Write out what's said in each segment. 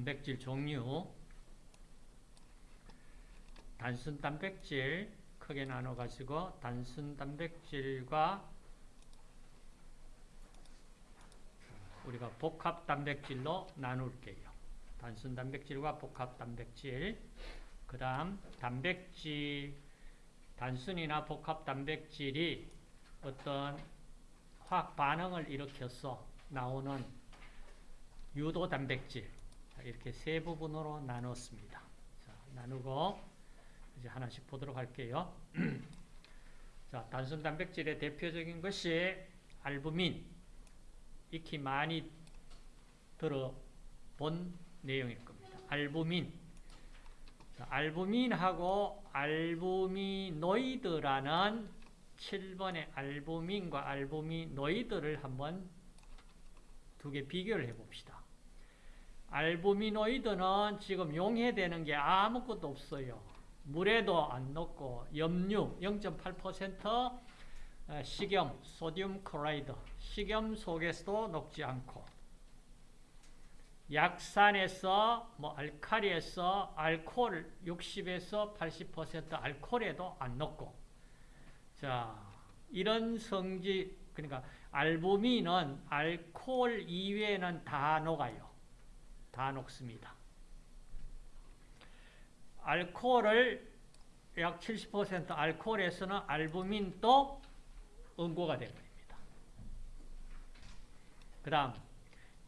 단백질 종류 단순 단백질 크게 나눠 가지고 단순 단백질과 우리가 복합 단백질로 나눌게요. 단순 단백질과 복합 단백질. 그 다음 단백질 단순이나 복합 단백질이 어떤 화학 반응을 일으켜서 나오는 유도 단백질 이렇게 세 부분으로 나눴습니다. 자, 나누고 이제 하나씩 보도록 할게요. 자, 단순 단백질의 대표적인 것이 알부민. 익히 많이 들어본 내용일 겁니다. 알부민. 자, 알부민하고 알부미노이드라는 7번의 알부민과 알부미노이드를 한번 두 개 비교를 해봅시다. 알부미노이드는 지금 용해되는 게 아무것도 없어요. 물에도 안 녹고 염류 0.8% 식염, 소듐 클로라이드, 식염 속에서도 녹지 않고 약산에서 뭐 알칼리에서 알코올 60에서 80% 알코올에도 안 녹고 자 이런 성질 그러니까 알부민은 알코올 이외에는 다 녹아요. 다 녹습니다. 알코올을 약 70% 알코올에서는 알부민도 응고가 되어버립니다. 그 다음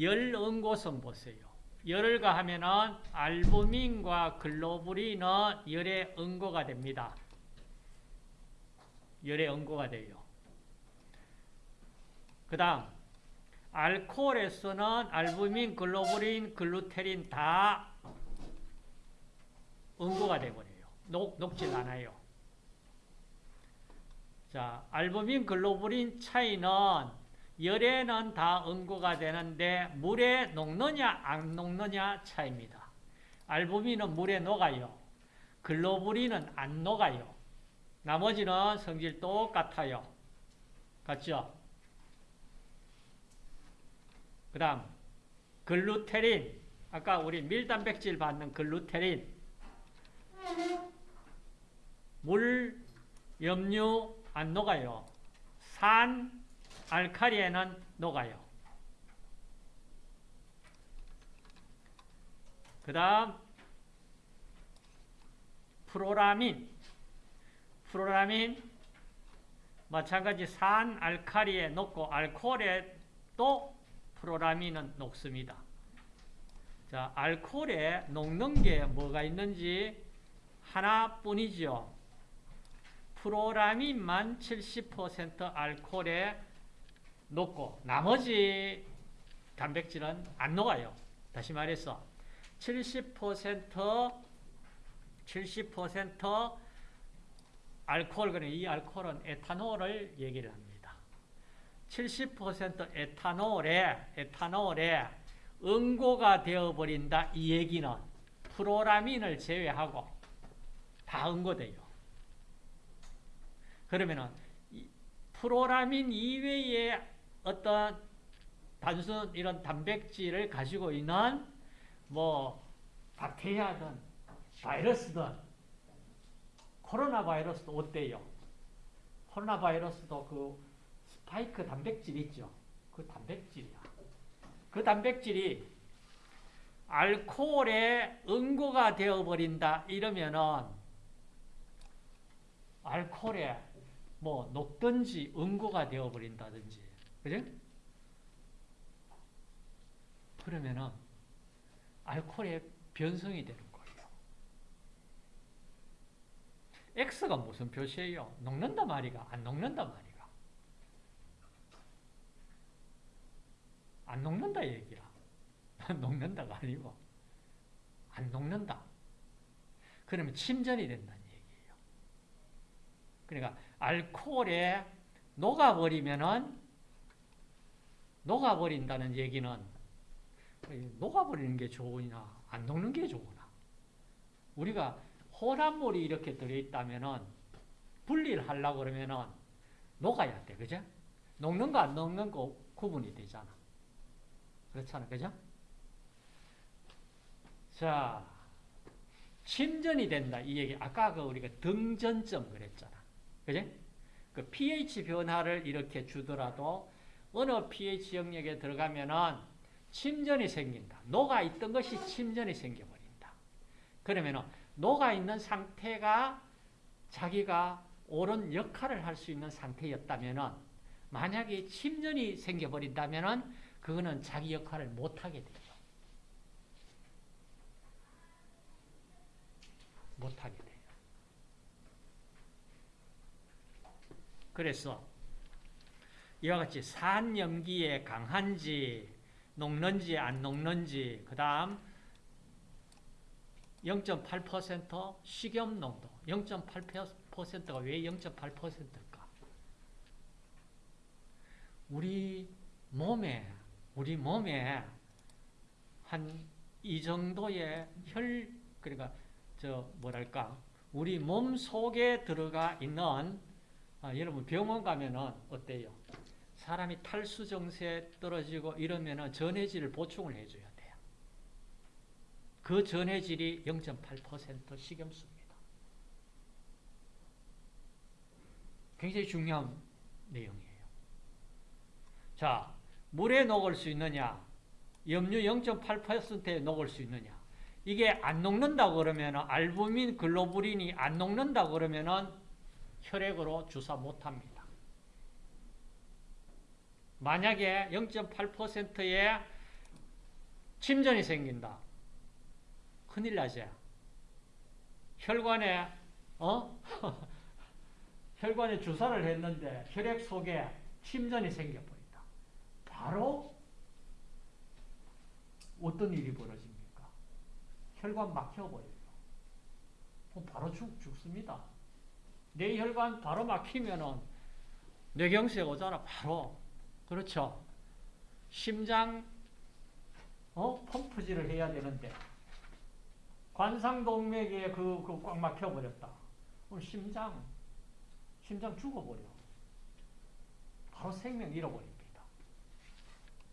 열 응고성 보세요. 열을 가하면은 알부민과 글로불린은 열의 응고가 됩니다. 열의 응고가 돼요. 그 다음 알코올에서는 알부민, 글로불린, 글루테린 다 응고가 되버려요. 녹, 녹질 않아요. 자, 알부민, 글로불린 차이는 열에는 다 응고가 되는데 물에 녹느냐 안 녹느냐 차이입니다. 알부민은 물에 녹아요. 글로불린은 안 녹아요. 나머지는 성질 똑같아요. 같죠? 그 다음 글루테린 아까 우리 밀단백질 받는 글루테린 물, 염류 안 녹아요. 산, 알칼리에는 녹아요. 그 다음 프로라민 프로라민 마찬가지 산, 알칼리에 녹고 알코올에 또 프로라민은 녹습니다. 자, 알코올에 녹는 게 뭐가 있는지 하나뿐이죠. 프로라민만 70% 알코올에 녹고 나머지 단백질은 안 녹아요. 다시 말해서 70% 70% 알코올 그러니까 이 알코올은 에탄올을 얘기를 합니다. 70% 에탄올에 에탄올에 응고가 되어 버린다 이 얘기는 프로라민을 제외하고 다 응고돼요. 그러면은 프로라민 이외에 어떤 단순 이런 단백질을 가지고 있는 뭐 박테리아든 바이러스든 코로나 바이러스도 어때요? 코로나 바이러스도 그스 파이크 단백질 있죠? 그 단백질이야. 그 단백질이 알코올에 응고가 되어버린다 이러면은 알코올에 뭐 녹든지 응고가 되어버린다든지 그죠? 그러면은 알코올의 변성이 되는 거예요. X가 무슨 표시예요? 녹는다 말이가 안 녹는다 말이가 안 녹는다 얘기야. 녹는다가 아니고 안 녹는다. 그러면 침전이 된다는 얘기예요. 그러니까 알코올에 녹아버리면은 녹아버린다는 얘기는 녹아버리는 게 좋으냐 안 녹는 게 좋으나 우리가 혼합물이 이렇게 들어있다면은 분리를 하려고 그러면은 녹아야 돼 그죠? 녹는 거 안 녹는 거 구분이 되잖아 그렇잖아 그죠? 자, 침전이 된다. 이 얘기. 아까 그 우리가 등전점 그랬잖아. 그지? 그 pH 변화를 이렇게 주더라도 어느 pH 영역에 들어가면은 침전이 생긴다. 녹아 있던 것이 침전이 생겨버린다. 그러면은 녹아 있는 상태가 자기가 옳은 역할을 할 수 있는 상태였다면은 만약에 침전이 생겨버린다면은 그거는 자기 역할을 못하게 되죠. 못하게 돼요. 그래서 이와 같이 산 염기에 강한지 녹는지 안 녹는지 그 다음 0.8% 식염 농도 0.8%가 왜 0.8%일까? 우리 몸에 우리 몸에 한 이 정도의 혈 그러니까 저 뭐랄까 우리 몸 속에 들어가 있는 아, 여러분 병원 가면은 어때요? 사람이 탈수 정세 떨어지고 이러면은 전해질을 보충을 해줘야 돼요. 그 전해질이 0.8% 식염수입니다. 굉장히 중요한 내용이에요. 자, 물에 녹을 수 있느냐? 염류 0.8%에 녹을 수 있느냐? 이게 안 녹는다 그러면 알부민 글로불린이 안 녹는다 그러면은 혈액으로 주사 못 합니다. 만약에 0.8%의 침전이 생긴다. 큰일 나죠. 혈관에 어? 혈관에 주사를 했는데 혈액 속에 침전이 생겨버린다. 바로 어떤 일이 벌어집니까? 혈관 막혀버려요. 바로 죽, 죽습니다. 뇌혈관 바로 막히면은 뇌경색 오잖아, 바로. 그렇죠. 심장, 어? 펌프질을 해야 되는데, 관상동맥에 그, 그 꽉 막혀버렸다. 그럼 심장, 심장 죽어버려. 바로 생명 잃어버립니다.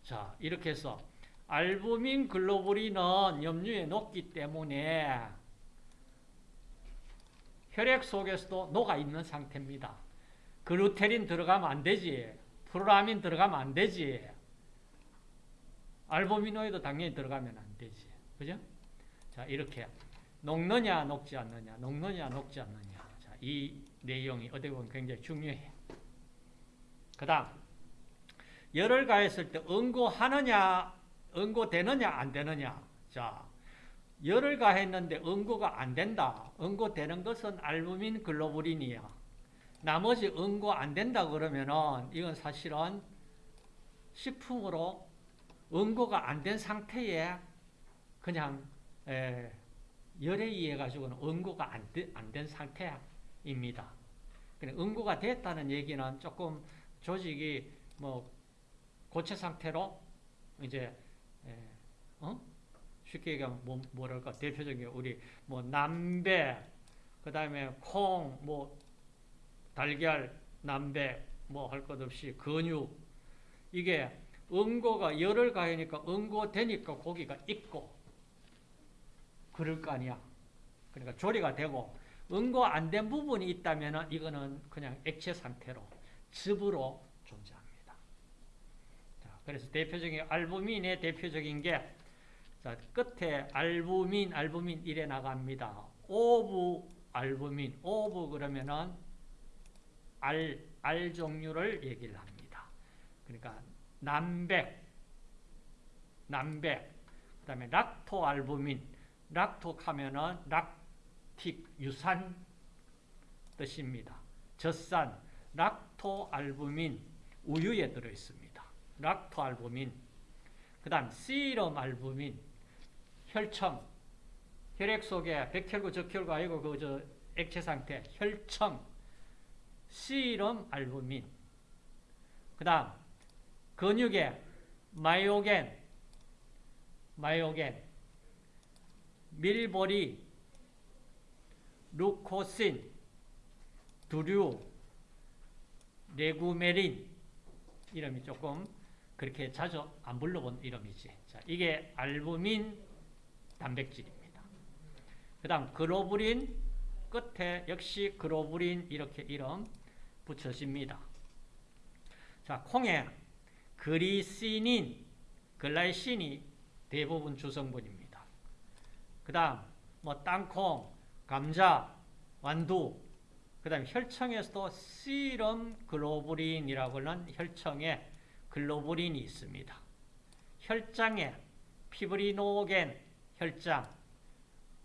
자, 이렇게 해서, 알부민 글로불린은 염류에 녹기 때문에 혈액 속에서도 녹아 있는 상태입니다. 글루테린 들어가면 안 되지. 프로라민 들어가면 안 되지. 알부미노이드 당연히 들어가면 안 되지. 그죠? 자, 이렇게 녹느냐, 녹지 않느냐, 녹느냐, 녹지 않느냐. 자, 이 내용이 어떻게 보면 굉장히 중요해. 그 다음, 열을 가했을 때 응고하느냐, 응고되느냐, 안 되느냐. 자, 열을 가했는데 응고가 안 된다. 응고되는 것은 알부민 글로불린이야. 나머지 응고 안 된다 그러면은 이건 사실은 식품으로 응고가 안 된 상태에 그냥 에, 열에 의해 가지고는 응고가 안 된 상태입니다. 응고가 됐다는 얘기는 조금 조직이 뭐 고체 상태로 이제 에, 어? 쉽게 얘기하면 뭐, 뭐랄까 대표적인 우리 뭐 남배 그 다음에 콩 뭐 달걀 남배 뭐 할 것 없이 근육 이게 응고가 열을 가하니까 응고 되니까 고기가 익고 그럴 거 아니야. 그러니까 조리가 되고 응고 안 된 부분이 있다면 이거는 그냥 액체 상태로 즙으로 존재합니다. 자, 그래서 대표적인 알부민의 대표적인 게 자, 끝에 알부민, 알부민 이래 나갑니다. ov albumin, ov 그러면은 알, 알 종류를 얘기를 합니다. 그러니까 난백, 난백, 그 다음에 lacto albumin, lacto 하면은 lactic, 유산 뜻입니다. 젖산, lacto albumin, 우유에 들어있습니다. 락토 알부민, 그 다음 시럼 알부민, 혈청, 혈액 속에 백혈구, 적혈구 아니고 그 저 액체 상태, 혈청, 시럼 알부민. 그 다음 근육에 마이오겐, 마이오겐, 밀보리, 루코신, 두류, 레구메린 이름이 조금 그렇게 자주 안 불러본 이름이지. 자, 이게 알부민 단백질입니다. 그 다음 글로불린 끝에 역시 글로불린 이렇게 이름 붙여집니다. 자, 콩에 그리시닌, 글라이신이 대부분 주성분입니다. 그 다음 뭐 땅콩, 감자, 완두, 그 다음에 혈청에서도 시럼 글로불린이라고 하는 혈청에 글로불린이 있습니다. 혈장에 피브리노겐 혈장,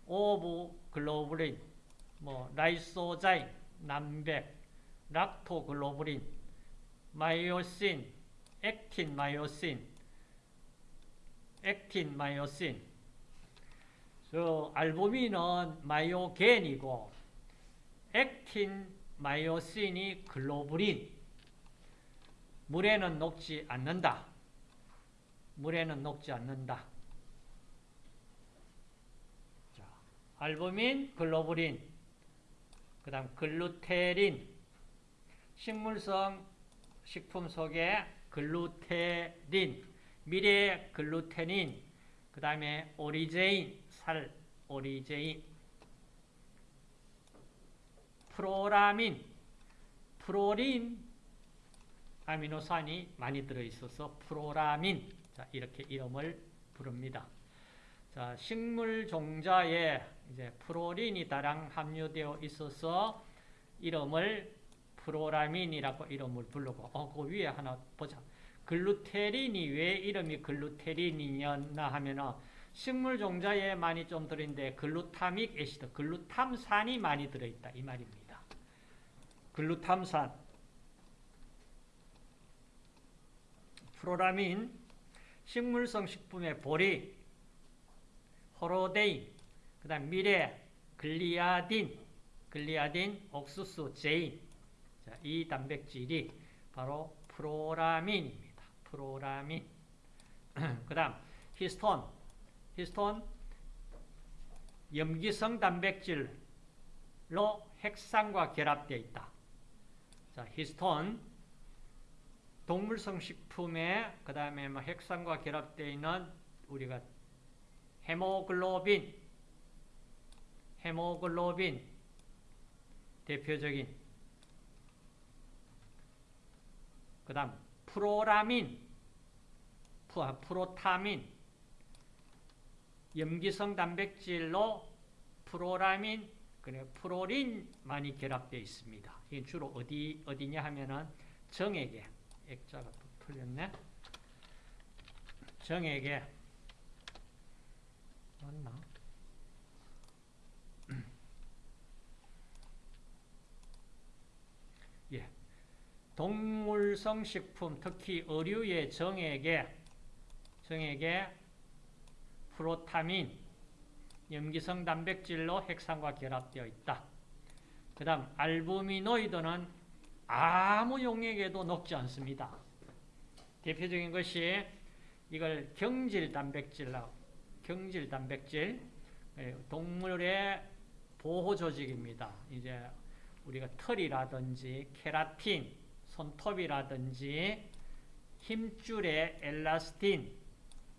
ovo globulin, 뭐 lysozyme, 난백, lactoglobulin, myosin, 액틴 myosin, 액틴 마이오신. 저 알부민은 마이오겐이고 액틴 마이오신이 글로불린. 물에는 녹지 않는다. 물에는 녹지 않는다. 자, 알부민, 글로불린, 그 다음 글루테린, 식물성 식품 속에 글루테린, 밀의 글루테닌, 그 다음에 오리제닌, 쌀 오리제닌, 프로라민, 프로린 아미노산이 많이 들어있어서 프로라민 자, 이렇게 이름을 부릅니다. 자, 식물 종자에 이제 프로린이 다량 함유되어 있어서 이름을 프로라민이라고 이름을 부르고 어, 그 위에 하나 보자. 글루테린이 왜 이름이 글루테린이냐 하면은 식물 종자에 많이 좀 들어있는데 glutamic acid, 글루탐산이 많이 들어있다 이 말입니다. 글루탐산, 프로라민, 식물성 식품의 보리, 호로데인, 그 다음 밀의, 글리아딘, 글리아딘, 옥수수, 제인. 자, 이 단백질이 바로 프로라민입니다. 프로라민. 그 다음, 히스톤. 히스톤, 염기성 단백질로 핵산과 결합되어 있다. 자, 히스톤, 동물성 식품에 그 다음에 뭐 핵산과 결합되어 있는 우리가 헤모글로빈, 헤모글로빈 대표적인 그 다음 프로라민, 프로타민, 염기성 단백질로 프로라민, 그래 프로린 많이 결합되어 있습니다. 이게 주로 어디 어디냐 하면은 정액에 액자가 또 틀렸네. 정액에 맞나? 예. 동물성 식품, 특히 어류의 정액에 정액에 프로타민, 염기성 단백질로 핵산과 결합되어 있다. 그 다음 알부미노이드는 아무 용액에도 녹지 않습니다. 대표적인 것이 이걸 경질 단백질라고 경질 단백질 예, 동물의 보호 조직입니다. 이제 우리가 털이라든지 케라틴, 손톱이라든지 힘줄의 엘라스틴,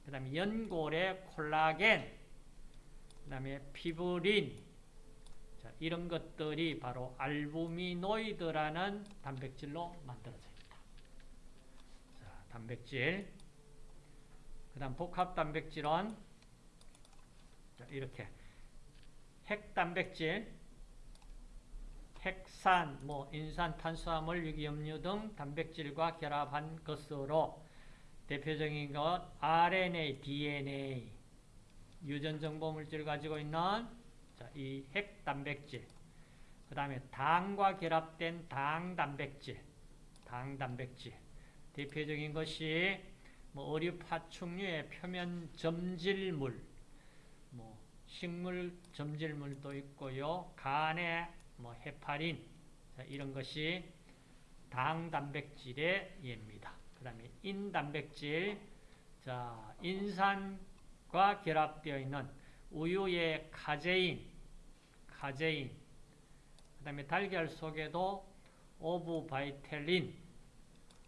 그다음에 연골의 콜라겐, 그다음에 피브린 자, 이런 것들이 바로 알부미노이드라는 단백질로 만들어져 있다. 자, 단백질. 그 다음 복합 단백질은 자, 이렇게 핵단백질, 핵산, 뭐 인산, 탄수화물, 유기염류 등 단백질과 결합한 것으로 대표적인 것 RNA, DNA, 유전정보 물질을 가지고 있는 자, 이 핵단백질, 그 다음에 당과 결합된 당단백질, 당단백질. 대표적인 것이 뭐 어류 파충류의 표면 점질물, 뭐 식물 점질물도 있고요. 간에 뭐 헤파린 자, 이런 것이 당 단백질의 예입니다. 그다음에 인 단백질 자, 인산과 결합되어 있는 우유의 카제인, 카제인. 그 다음에 달걀 속에도 ovovitellin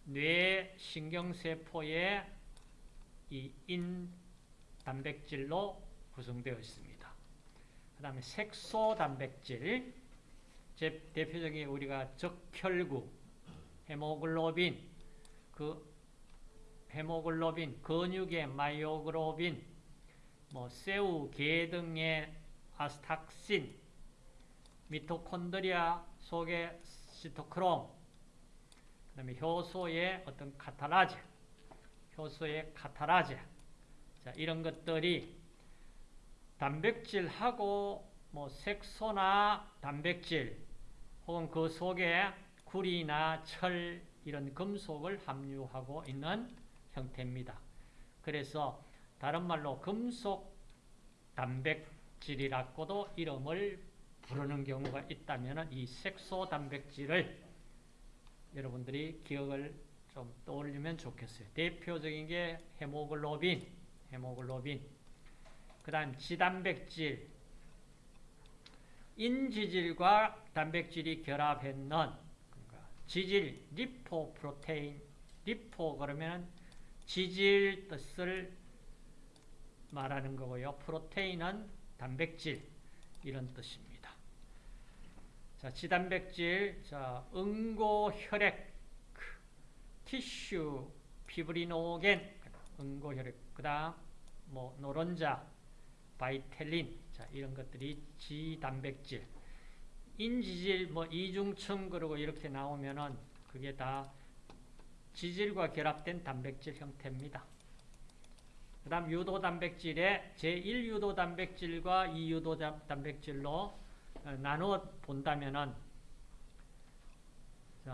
뇌 신경세포의 이 인 단백질로 구성되어 있습니다. 그 다음에 색소 단백질, 제 대표적인 우리가 적혈구, 헤모글로빈, 그 헤모글로빈, 근육의 myoglobin, 뭐 새우, 게 등의 astaxin, 미토콘드리아 속의 시토크롬, 그 다음에 효소의 어떤 카타라제, 효소의 카타라제, 자, 이런 것들이 단백질하고 뭐 색소나 단백질 혹은 그 속에 구리나 철 이런 금속을 함유하고 있는 형태입니다. 그래서 다른 말로 금속 단백질이라고도 이름을 부르는 경우가 있다면 이 색소 단백질을 여러분들이 기억을 좀 떠올리면 좋겠어요. 대표적인 게 헤모글로빈, 헤모글로빈. 그 다음 지단백질, 인지질과 단백질이 결합했는 그러니까 지질, 리포프로테인, 리포 그러면 지질 뜻을 말하는 거고요. 프로테인은 단백질 이런 뜻입니다. 자, 지단백질, 자, 응고 혈액, 티슈, 피브리노겐, 응고 혈액, 그 다음 뭐 노른자, 바이텔린, 자, 이런 것들이 지단백질. 인지질, 뭐 이중층 그리고 이렇게 나오면은 그게 다 지질과 결합된 단백질 형태입니다. 그 다음 유도 단백질의 제1유도 단백질과 2유도 단백질로 나누어 본다면은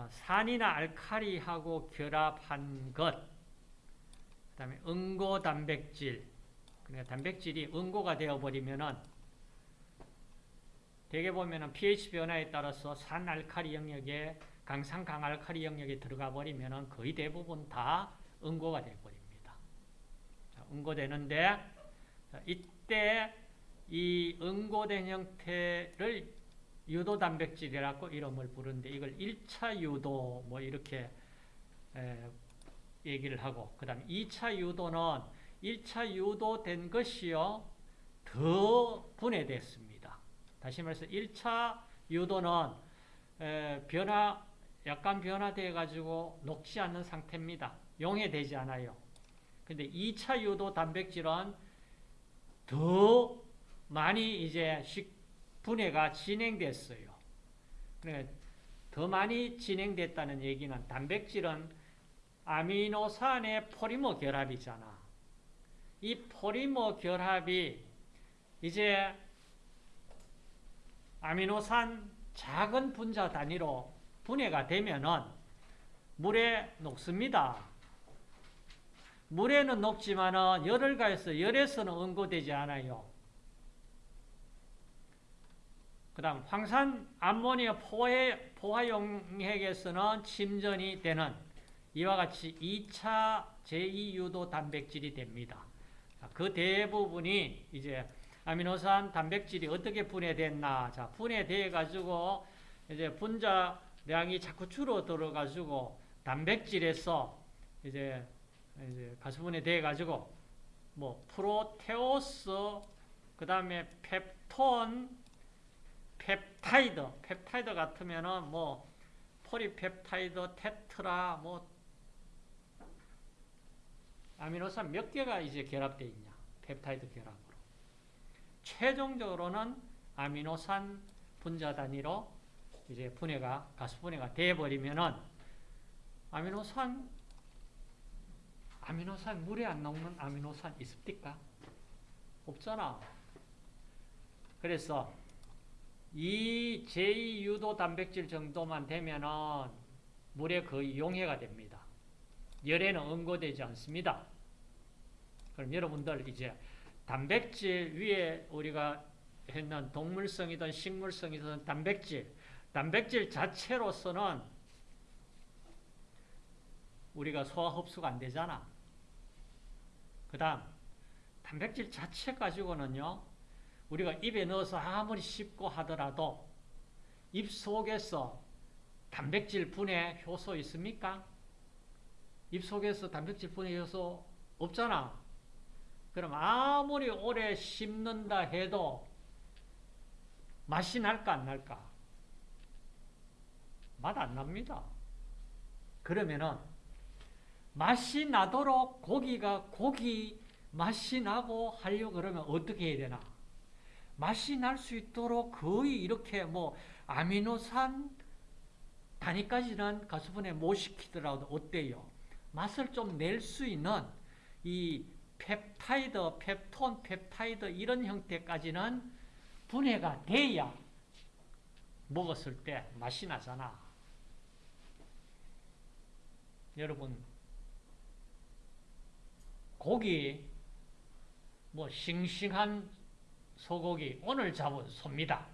산이나 알카리하고 결합한 것, 그 다음에 응고 단백질, 그러니까 단백질이 응고가 되어버리면은 대개 보면은 pH 변화에 따라서 산 알카리 영역에 강산 강알카리 영역에 들어가 버리면은 거의 대부분 다 응고가 되어버립니다. 응고되는데 이때 이 응고된 형태를 유도 단백질이라고 이름을 부르는데 이걸 1차 유도 뭐 이렇게 얘기를 하고 그 다음에 2차 유도는 1차 유도된 것이요 더 분해됐습니다. 다시 말해서 1차 유도는 변화 약간 변화되어 가지고 녹지 않는 상태입니다. 용해되지 않아요. 근데 2차 유도 단백질은 더 많이 이제 분해가 진행됐어요. 그러니까 더 많이 진행됐다는 얘기는 단백질은 아미노산의 포리머 결합이잖아. 이 포리머 결합이 이제 아미노산 작은 분자 단위로 분해가 되면은 물에 녹습니다. 물에는 녹지만은 열을 가해서 열에서는 응고되지 않아요. 그 다음 황산 암모니아 포해, 포화용액에서는 침전이 되는 이와 같이 2차 제2유도 단백질이 됩니다. 그 대부분이 이제 아미노산 단백질이 어떻게 분해됐나. 자, 분해돼 가지고 이제 분자량이 자꾸 줄어들어 가지고 단백질에서 이제 이제 가수분해 돼 가지고 뭐 프로테오스 그다음에 펩톤 펩타이드 펩타이드 같으면은 뭐 폴리펩타이드 tetra 뭐 아미노산 몇 개가 이제 결합되어 있냐. 펩타이드 결합으로. 최종적으로는 아미노산 분자 단위로 이제 분해가, 가수 분해가 되어버리면은 아미노산, 아미노산, 물에 안 나오는 아미노산 있습니까? 없잖아. 그래서 이 제2유도 단백질 정도만 되면은 물에 거의 용해가 됩니다. 열에는 응고되지 않습니다. 그럼 여러분들 이제 단백질 위에 우리가 했는 동물성이든 식물성이든 단백질, 단백질 자체로서는 우리가 소화 흡수가 안 되잖아. 그 다음, 단백질 자체 가지고는요, 우리가 입에 넣어서 아무리 씹고 하더라도 입 속에서 단백질 분해 효소 있습니까? 입 속에서 단백질 분해 효소 없잖아. 그럼 아무리 오래 씹는다 해도 맛이 날까 안 날까? 맛 안 납니다. 그러면은 맛이 나도록 고기가 고기 맛이 나고 하려고 그러면 어떻게 해야 되나? 맛이 날 수 있도록 거의 이렇게 뭐 아미노산 단위까지는 가수분해 못 시키더라도 어때요? 맛을 좀 낼 수 있는 이 펩타이드, 펩톤, 펩타이드 이런 형태까지는 분해가 돼야 먹었을 때 맛이 나잖아. 여러분 고기 뭐 싱싱한 소고기 오늘 잡은 소입니다.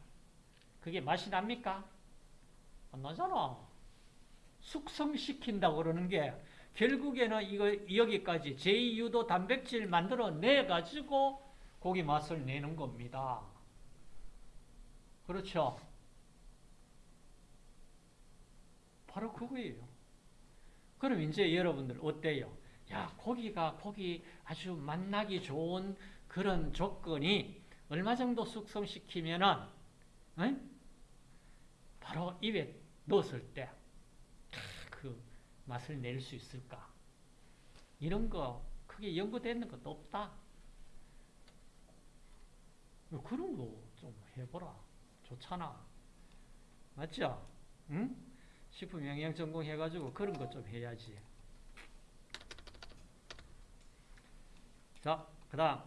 그게 맛이 납니까? 안 나잖아. 숙성시킨다고 그러는 게 결국에는 이거 여기까지 제2유도 단백질 만들어 내 가지고 고기 맛을 내는 겁니다. 그렇죠? 바로 그거예요. 그럼 이제 여러분들 어때요? 야, 고기가 고기 아주 맛나기 좋은 그런 조건이 얼마 정도 숙성시키면은 응? 바로 입에 넣었을 때 그 맛을 낼 수 있을까? 이런 거 크게 연구되는 것도 없다. 그런 거 좀 해보라. 좋잖아. 맞죠? 응? 식품 영양 전공 해가지고 그런 거좀 해야지. 자, 그 다음.